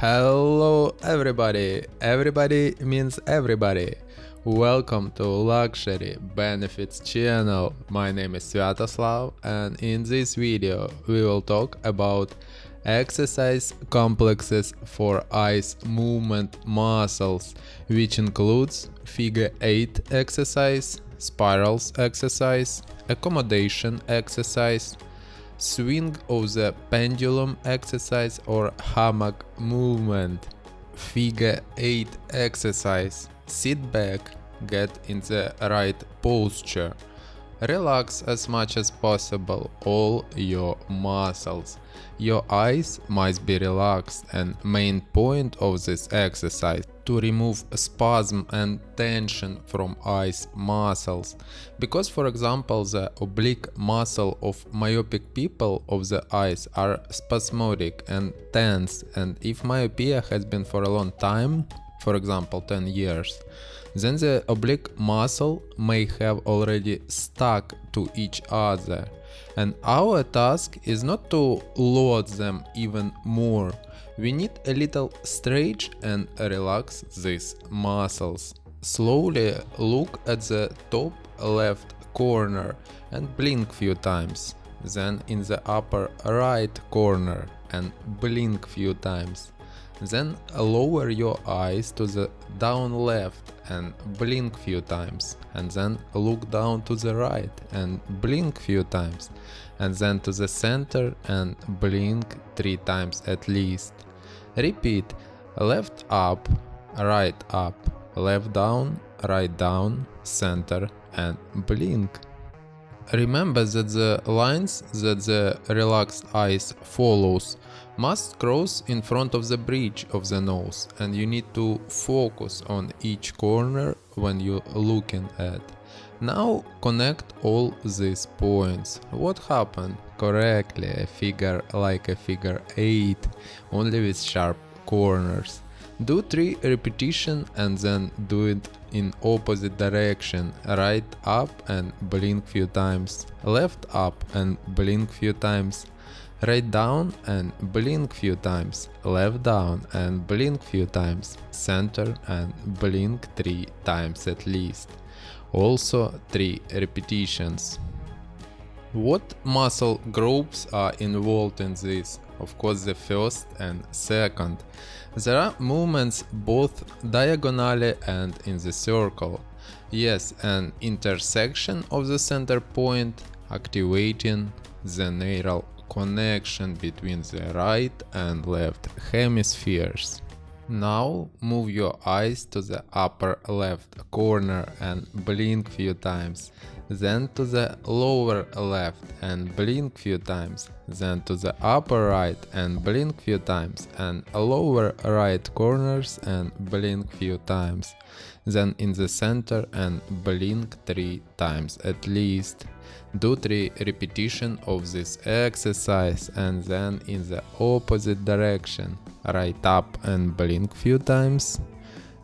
Hello everybody! Everybody means everybody! Welcome to Luxury Benefits channel. My name is Sviatoslav and in this video we will talk about exercise complexes for eyes movement muscles which includes figure 8 exercise, spirals exercise, accommodation exercise, swing of the pendulum exercise or hammock movement. Figure 8 exercise. Sit back, get in the right posture. Relax as much as possible all your muscles. Your eyes must be relaxed and main point of this exercise to remove spasm and tension from eyes muscles. Because for example the oblique muscle of myopic people of the eyes are spasmodic and tense and if myopia has been for a long time, for example 10 years, then the oblique muscle may have already stuck to each other. And our task is not to load them even more. We need a little stretch and relax these muscles. Slowly look at the top left corner and blink few times. Then in the upper right corner and blink few times. Then lower your eyes to the down left and blink few times and then look down to the right and blink few times and then to the center and blink three times at least. Repeat left up, right up, left down, right down, center and blink. Remember that the lines that the relaxed eyes follows must cross in front of the bridge of the nose and you need to focus on each corner when you're looking at. Now connect all these points. What happened? Correctly, a figure like a figure 8, only with sharp corners. Do 3 repetition and then do it in opposite direction, right up and blink few times, left up and blink few times, right down and blink few times, left down and blink few times, center and blink 3 times at least. Also 3 repetitions. What muscle groups are involved in this? Of course the first and second. There are movements both diagonally and in the circle. Yes, an intersection of the center point activating the neural connection between the right and left hemispheres. Now move your eyes to the upper left corner and blink few times, then to the lower left and blink few times, then to the upper right and blink few times and lower right corners and blink few times, then in the center and blink 3 times at least. Do 3 repetition of this exercise and then in the opposite direction. Right up and blink few times,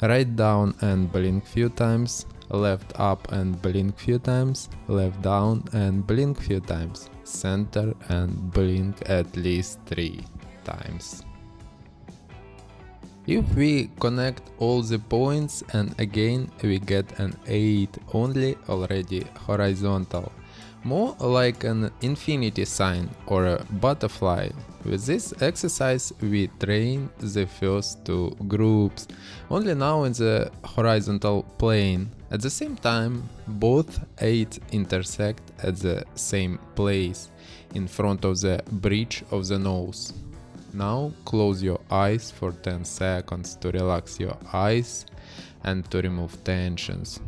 right down and blink few times, left up and blink few times, left down and blink few times, center and blink at least 3 times. If we connect all the points and again we get an 8 only already horizontal more like an infinity sign or a butterfly. With this exercise we train the first two groups, only now in the horizontal plane. At the same time, both eight intersect at the same place, in front of the bridge of the nose. Now close your eyes for 10 seconds to relax your eyes and to remove tensions.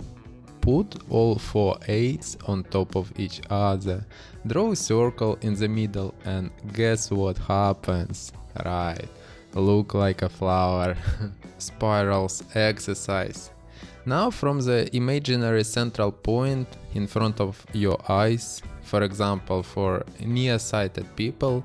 Put all four eights on top of each other, draw a circle in the middle and guess what happens? Right, look like a flower. Spirals exercise. Now from the imaginary central point in front of your eyes, for example for nearsighted people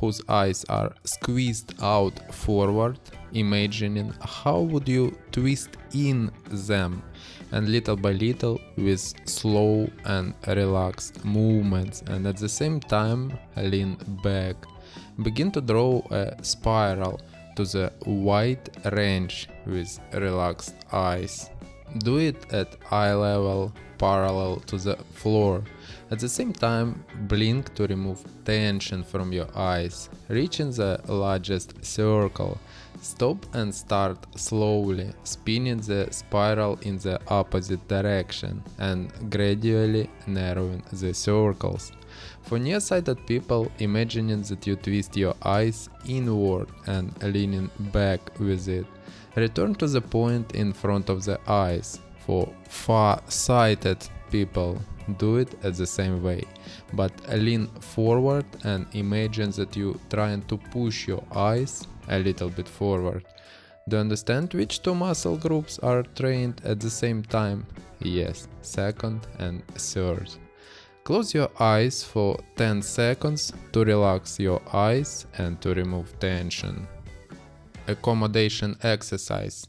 whose eyes are squeezed out forward, imagining how would you twist in them and little by little with slow and relaxed movements and at the same time lean back. Begin to draw a spiral to the wide range with relaxed eyes. Do it at eye level parallel to the floor. At the same time, blink to remove tension from your eyes, reaching the largest circle. Stop and start slowly, spinning the spiral in the opposite direction and gradually narrowing the circles. For nearsighted people, imagining that you twist your eyes inward and leaning back with it. Return to the point in front of the eyes. For far-sighted people, do it at the same way, but lean forward and imagine that you trying to push your eyes a little bit forward. Do you understand which two muscle groups are trained at the same time? Yes, second and third. Close your eyes for 10 seconds to relax your eyes and to remove tension. Accommodation exercise.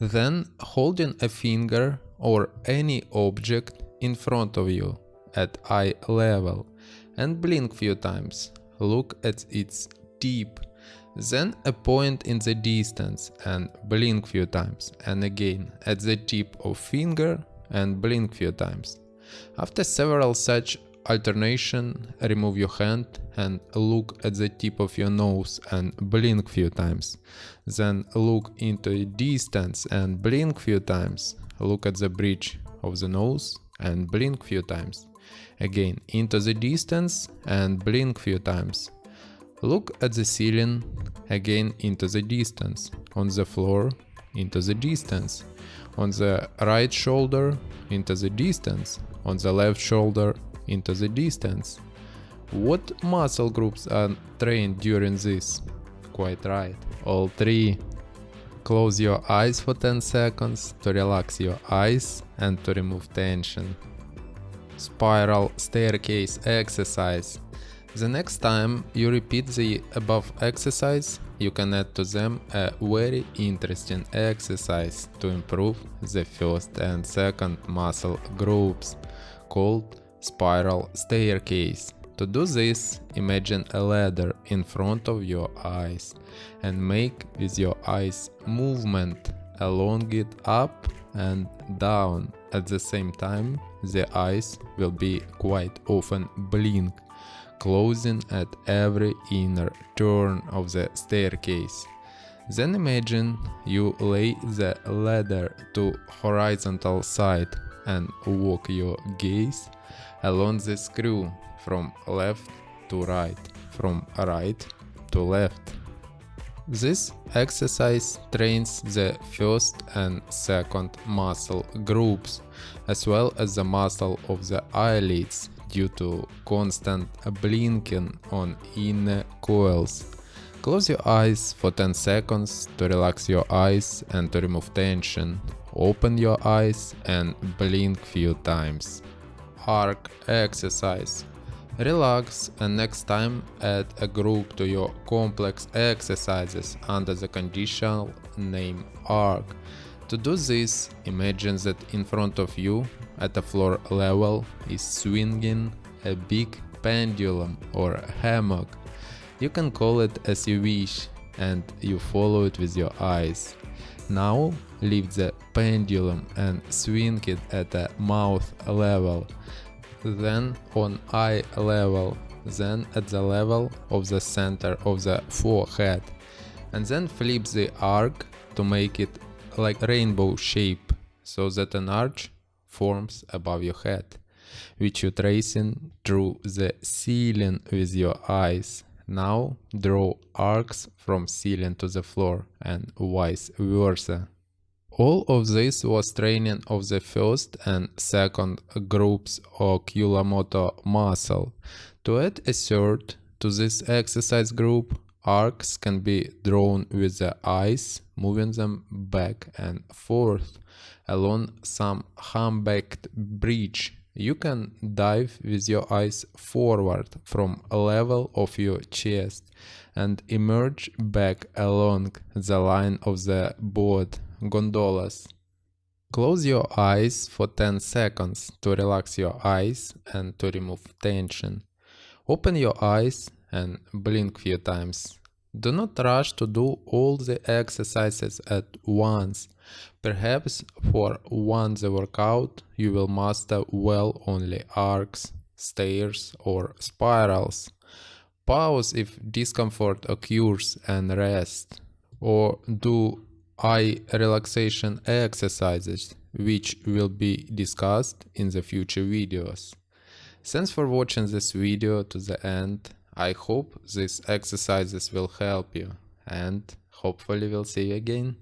Then holding a finger or any object in front of you at eye level and blink few times. Look at its tip. Then a point in the distance and blink few times and again at the tip of finger and blink few times. After several such alternation, remove your hand and look at the tip of your nose and blink few times. Then look into a distance and blink few times. Look at the bridge of the nose and blink few times. Again into the distance and blink few times. Look at the ceiling, again into the distance, on the floor, into the distance, on the right shoulder, into the distance, on the left shoulder, into the distance. What muscle groups are trained during this? Quite right, all three. Close your eyes for 10 seconds to relax your eyes and to remove tension. Spiral staircase exercise. The next time you repeat the above exercise, you can add to them a very interesting exercise to improve the first and second muscle groups, called spiral staircase. To do this, imagine a ladder in front of your eyes and make with your eyes movement along it up and down. At the same time, the eyes will be quite often blink closing at every inner turn of the staircase. Then imagine you lay the ladder to horizontal side and walk your gaze along the screw from left to right, from right to left. This exercise trains the first and second muscle groups, as well as the muscle of the eyelids due to constant blinking on inner coils. Close your eyes for 10 seconds to relax your eyes and to remove tension. Open your eyes and blink few times. Arc exercise. Relax and next time add a group to your complex exercises under the conditional name arc. To do this, imagine that in front of you at the floor level is swinging a big pendulum or hammock. You can call it as you wish and you follow it with your eyes. Now lift the pendulum and swing it at the mouth level, then on eye level, then at the level of the center of the forehead, and then flip the arc to make it like rainbow shape so that an arch forms above your head, which you're tracing through the ceiling with your eyes. Now draw arcs from ceiling to the floor and vice versa. All of this was training of the first and second groups oculomotor muscle. To add a third to this exercise group, arcs can be drawn with the eyes, moving them back and forth along some humpbacked bridge. You can dive with your eyes forward from a level of your chest and emerge back along the line of the board gondolas. Close your eyes for 10 seconds to relax your eyes and to remove tension. Open your eyes and blink few times. Do not rush to do all the exercises at once. Perhaps for one the workout you will master well only arcs, stairs or spirals. Pause if discomfort occurs and rest. Or do eye relaxation exercises which will be discussed in the future videos. Thanks for watching this video to the end. I hope these exercises will help you and hopefully we'll see you again.